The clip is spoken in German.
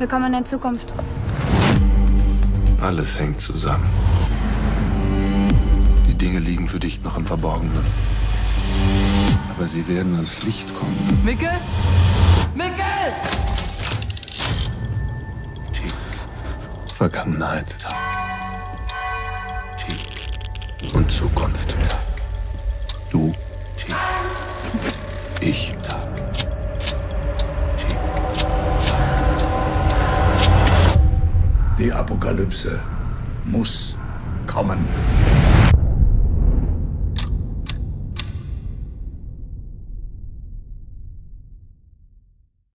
Willkommen in der Zukunft. Alles hängt zusammen. Die Dinge liegen für dich noch im Verborgenen. Aber sie werden ans Licht kommen. Mickel? Mickel! Tick. Vergangenheit. Tag. Tick. Und Zukunft. Tag. Du. Tick. Ich. Tag. Die Apokalypse muss kommen.